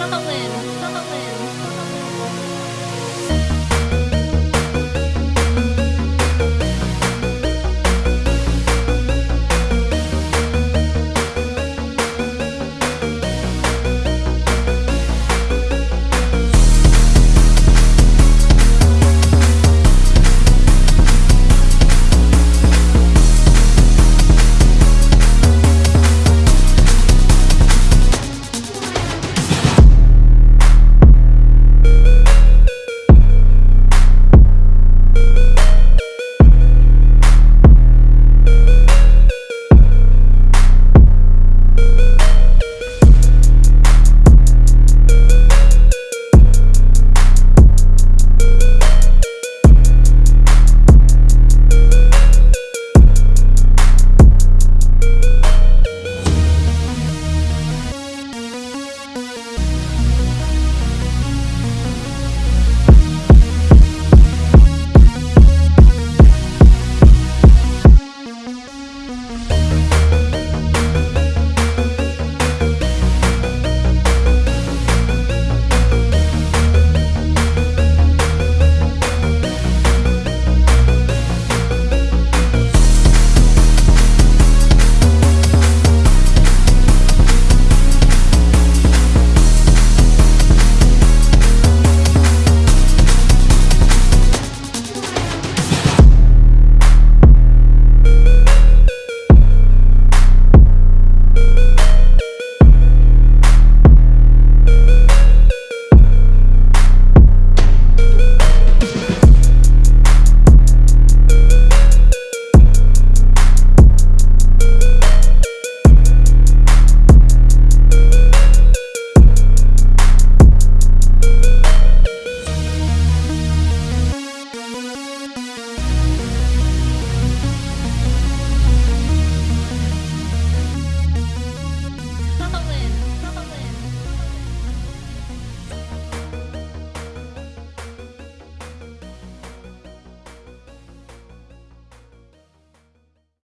Stalin, Stalin.